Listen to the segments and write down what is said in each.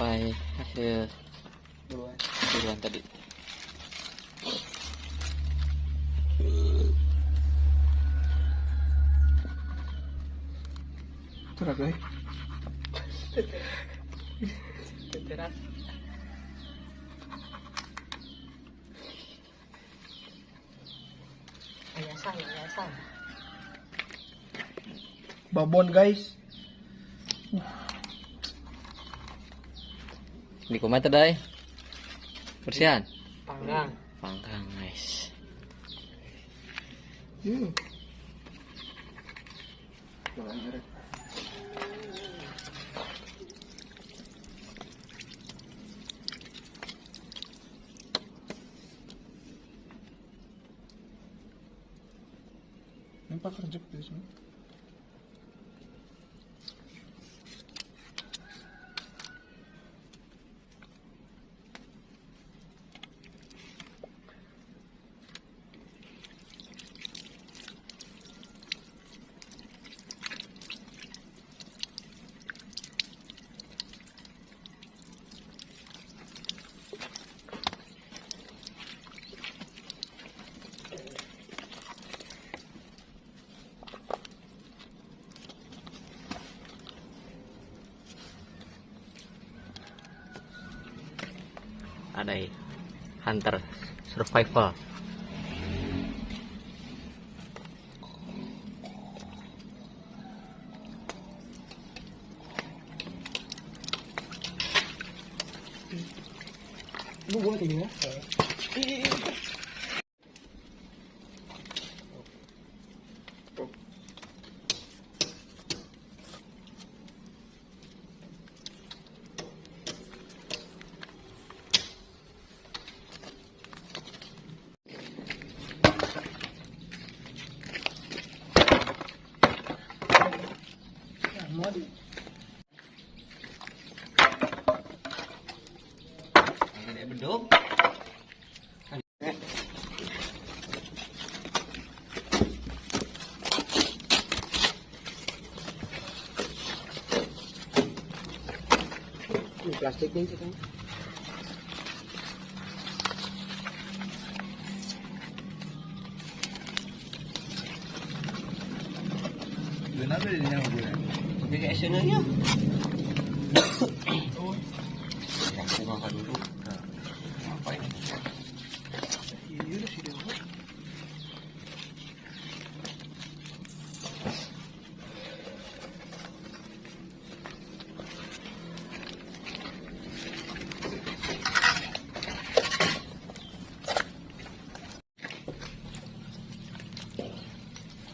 sampai hasil Duluan. buruan tadi Curhat guys. Teteran. Ayasan, ayasan. Babon guys. Di kumat tadi bersihan Panggang. panggang guys Hmm. Nampak kerjek di sini. Ada i- hunter survival. Lu buat ini ya. Ini plastiknya itu kan. Kenapa dia nyawa gue? Jadi actionnya Aku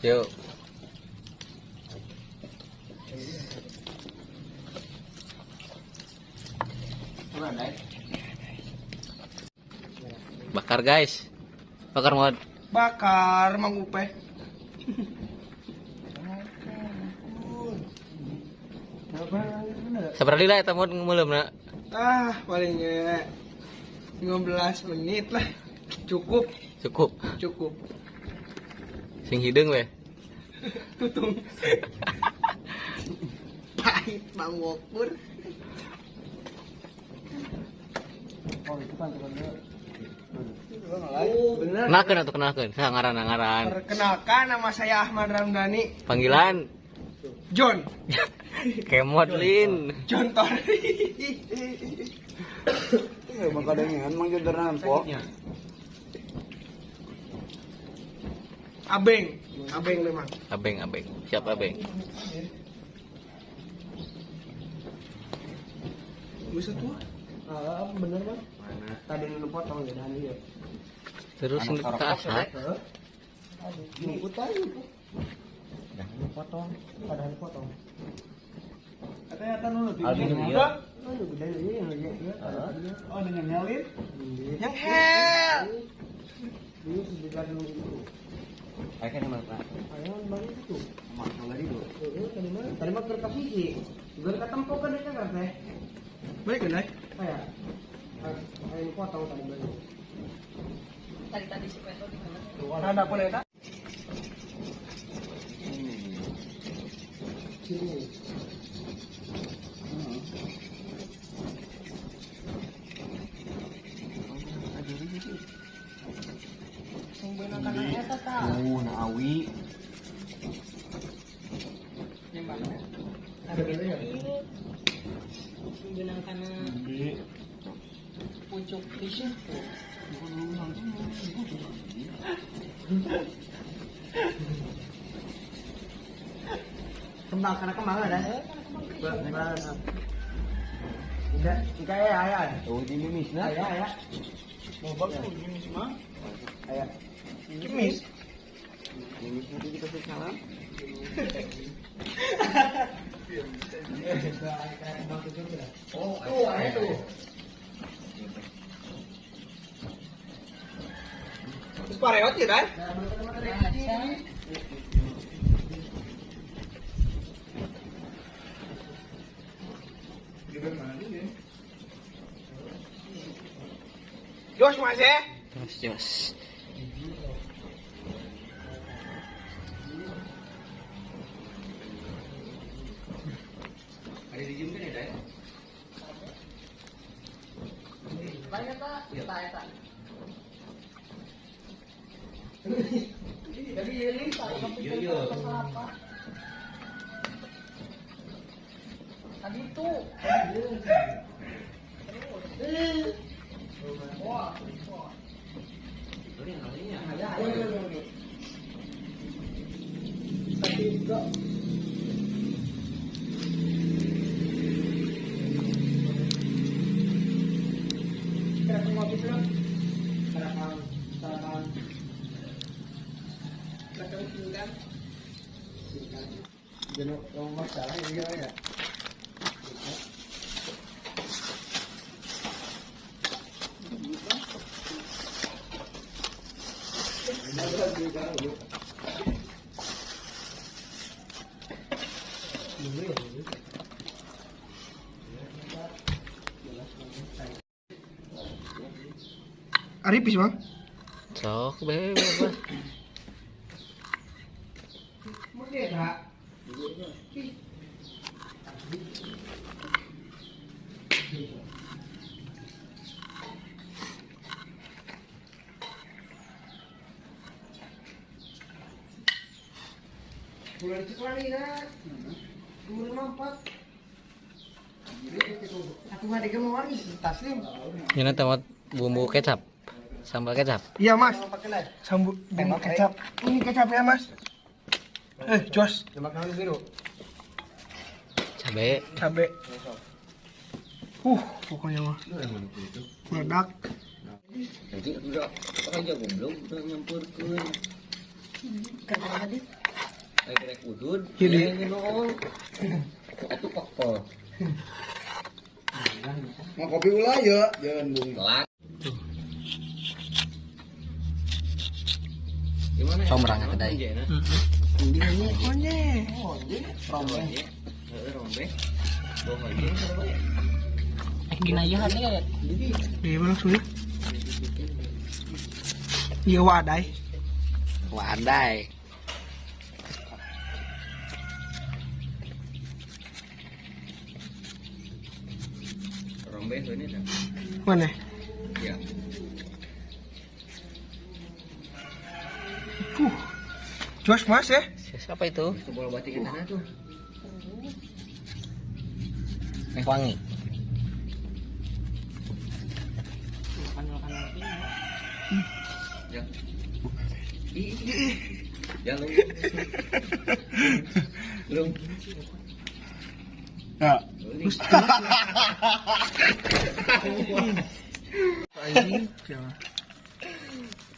Yuk Bakar guys Bakar mod Bakar Mang Upe. Seberapa lila ya mod ngemelem nak Ah, palingnya 15 menit lah. Cukup, Cukup cukup. Sing hidung weh Tutung. Pahit Bang Wokur. Oh, itu kan Oh, benar. Kenakan atau kenakan Saya ngaran ngaran Perkenalkan nama saya Ahmad Ramdhani Panggilan John. Kemod Lin John Tori. Emang kadangnya emang jadi rampok. Abeng, Abeng memang. Abeng abeng Siapa abeng Bisa tuh. Ah, bener bang. Tadi lu potong ya dan dia. Terus ke asap Nunggu tadi tuh. Jangan potong, padahal potong. Katanya kan lu iya. Ini yang lagi. Oh dengan nyalin. Yang hell. Dulu sedekat dulu. Ayo mana pak Ayo bang itu. Eh, tadi mana? Tadi mah kertas ketemu kan itu kan teh. Baik kan, Kayak. Ayo potong tadi bang. Tadi-tadi si Pedro di mana? Ada leda? Sini. awi. Yang mana? Ada gitu ya? Ini menggunakan Di. pucuk tisu. Kembang karena kembang ada. Kembang. Tidak, jika ya ayah. Oh, di mimis na. Ayah, ayah. Mau bagus mimis mah. Ayah. Kimis. Mimis nanti dikasih salam. Oh, tuh, ayah tuh. Terus parewat ya, kan? Jos mas ya? Jos, jos. Ada di gym kan ya, Dai? Banyak tak? Kita ya tak. Jadi ini Iya iya. Tadi itu. Wah. Jangan ngomong masalah ya, ya. Aripis bang? Sok, be, be, Bulan na. Dua lima empat. Aku ada taslim. Ini tempat bumbu kecap. Sambal kecap. Iya mas. Sambut bumbu kecap. Ini kecap ya mas. Eh jos. Cabe. Cabe. Uh pokoknya mah. Meledak. Nanti udah aja goblok udah nyampurkeun. Kerja tadi. Kayak rek udud. Jadi. Atuh kokol. Mau kopi ulah ya, jangan bung. Telat. Gimana? Somrang kedai. Ini ini konye. Rombe. Heeh, rombe. Bohong aja. Ginayahan ya. Di mana sulit? Iya wadai. Ini dah. Mana? Ya. Uh. Jos mas ya? Siapa itu? Itu bola batik tanah tuh. Yang wangi. Ya. Ya. Ya.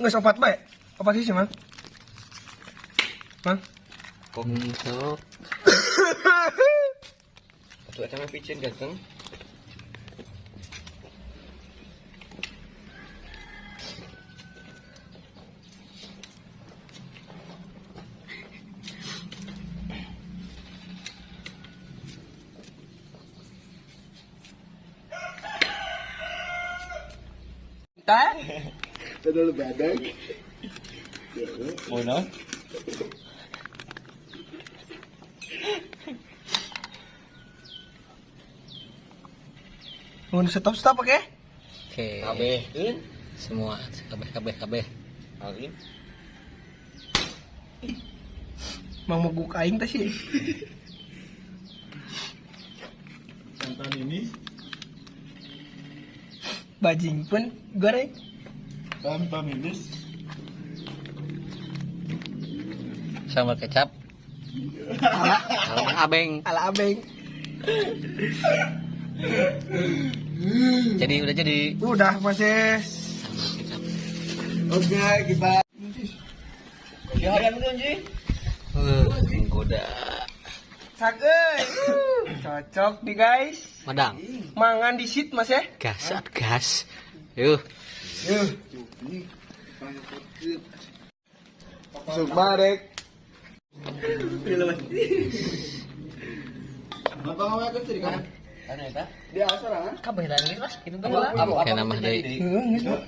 Nggak sopat baik. Apa sih mang? Mang? Kok sok? Tuh ada mah picin ganteng. Terlalu badan. Mana? Mau stop stop oke? Oke. Kabeh. Semua kabeh kabeh kabeh. Alin. Mang mogok aing teh sih. Santan ini Bajing pun goreng. tanpa minus. Sambal kecap. Ala abeng. Ala abeng. Jadi udah jadi. Udah masih. Oke, kita. Ya ayam dulu Uh, menggoda. Sagey. Cocok nih guys. Madang. Mangan di sit mas ya. Gas, gas. Yuk. Yuk. Masuk barek. Apa kan? Ano ita? Dia asal kan? Kabeh lah ini mas. Itu Apa? Apa?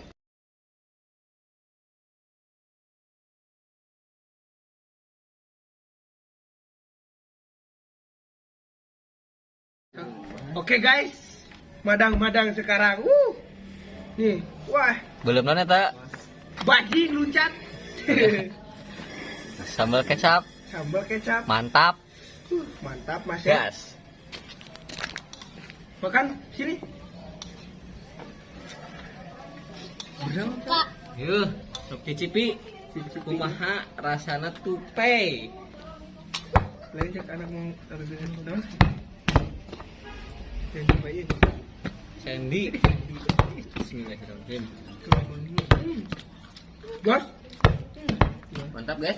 Oke guys. Madang-madang sekarang. Uh. Nih, wah, Belum nona ta? bajing luncat. Sambal kecap. Sambal kecap. Mantap. Uh, mantap mas ya. Gas. Makan sini. Berapa? Yuk. Sok cicipi. Kumaha rasana tupe. Lain cek anak mau taruh? Yang cobain. Sandy. Bismillahirrahmanirrahim. Gas. Mantap guys.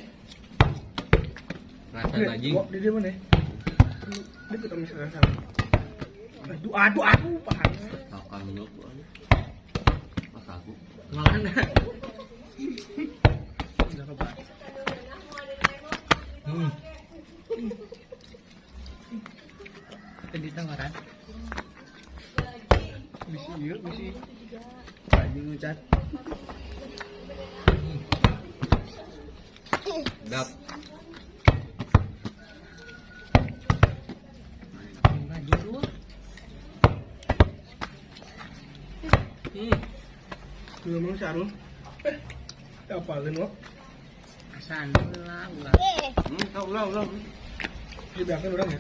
Rasa bajing. Di dia mana? Dia kita misalkan salah. Aduh, aduh, aduh, panas. Makan dulu. Mas aku. Udah Bajing ucat. Dap. Maju dulu. Hmm. Belum mau sarung. Eh, apalin lo? Sandula ulah. Hmm, tahu ulang, ulang. Di belakang orang ya.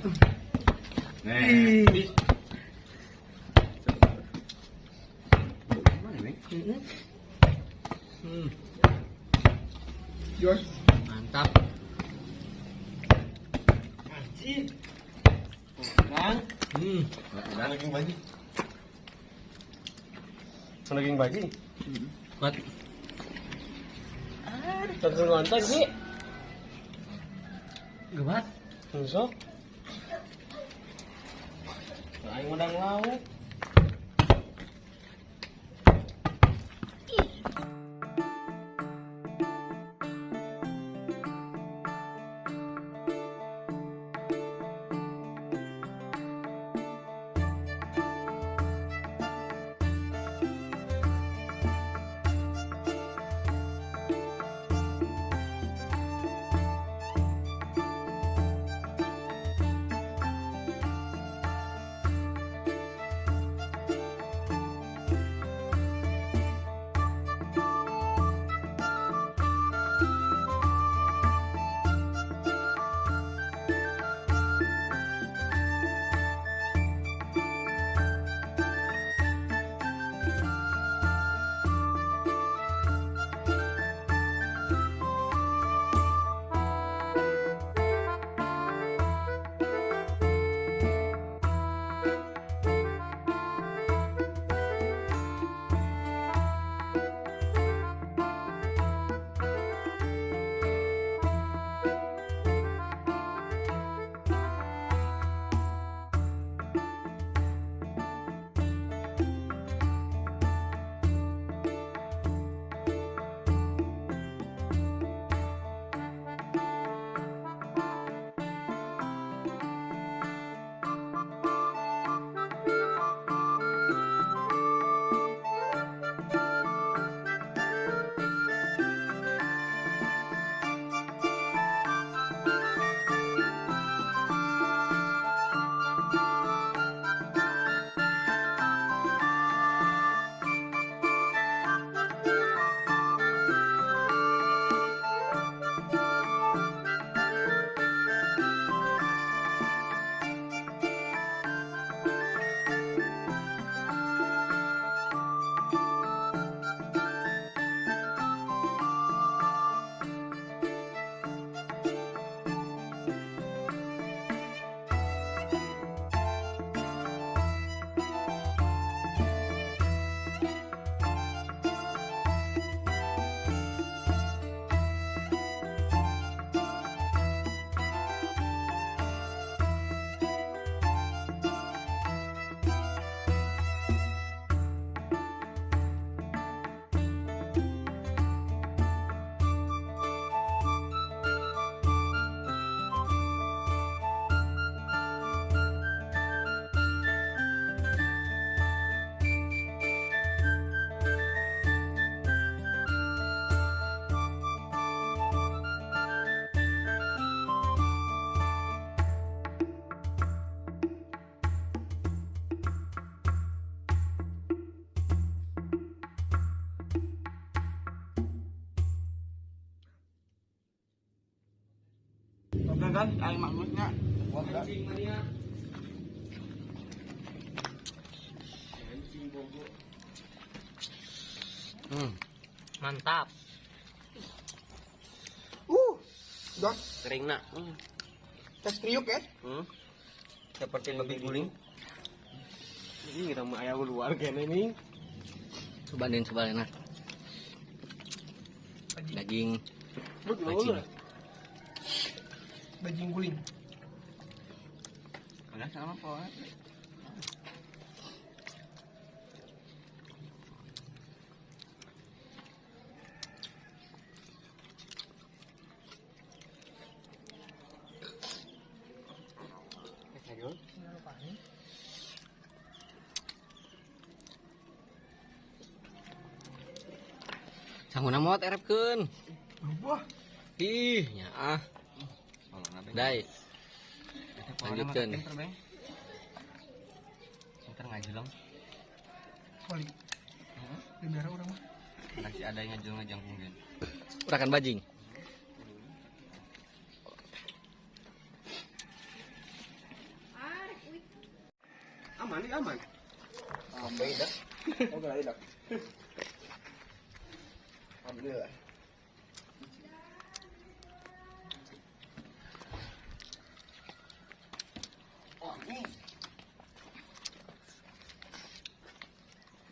Nih. Ih. Mana nih? Mm-mm. Hmm. Jos. Mantap. Anjir. Bang. Hmm. Daging bajing. Daging bajing. Kuat. Daging ngonton sih. Gebat. Tusuk. Aing udang lauk. Dan ay mania. Hmm. Mantap. Uh, dah Kering nak. Hmm. tes kriuk ya. Hmm. Seperti babi guling. Ini kita mau ayam luar kayaknya ini. Cobain cobain nah. Daging bacing. Bajing guling. Ada sama apa? Sanguna mot erepkeun. Wah, Ih, nya ah. Dai. Lanjutkan. Ntar ngajelang. balik. Di merah orang mah. Masih ada yang ngajelang ngajang mungkin. Urakan bajing. Aman aman. Sampai dah. Oh, enggak dah. Alhamdulillah.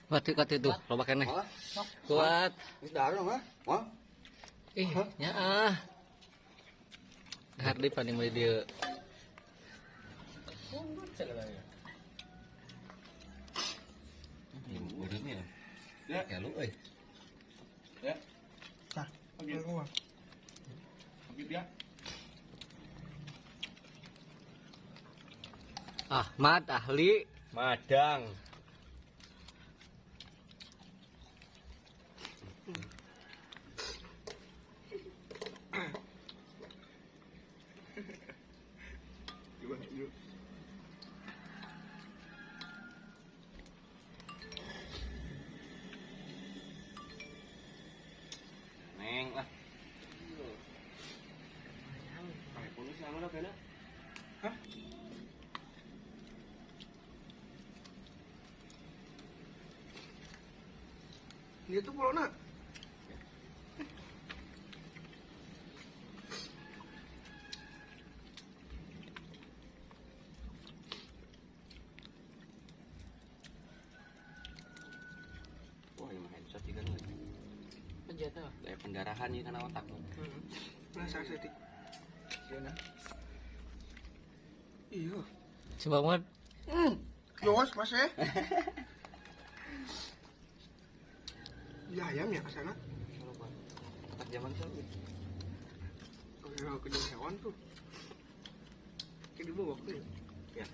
Kuat kuat itu, loba keneh. Hah? Kuat. Ini darah dong, ha? Wah. Ih, nya ah. Hardi paling mau dia. Ya. Ya lu euy. Ya. Tah, oke gua. Oke dia. Ahmad ahli madang. Dah kena. Dia tuh pulau nak. Wah, ini mah headshot juga nih. Aja tuh. Daya pendarahan nih karena otak. Nah, saya setik. Iya. Coba Mod. Hmm. Jos, mas ya. Ya ayam ya ke sana. Otak zaman dulu. Kalau ke hewan tuh. Kayak di bawah tuh. Ya.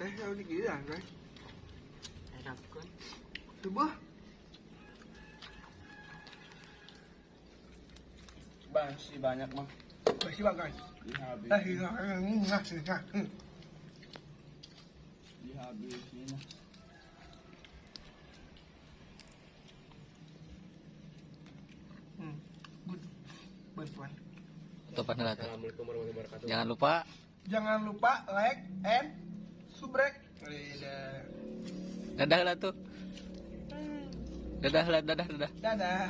Eh, kalau di kiri kan? Enak kan? Coba. Masih banyak mah. Masih bagai. Dihabis. Eh, iya, ini ngasih ngasih. Dihabisin. Hmm. Good. Bantuan. Topan lah tuh. Assalamualaikum warahmatullahi wabarakatuh. Jangan lupa Jangan lupa like and subrek. Dadah. dadah lah tuh. Dadah lah, dadah, dadah. Dadah.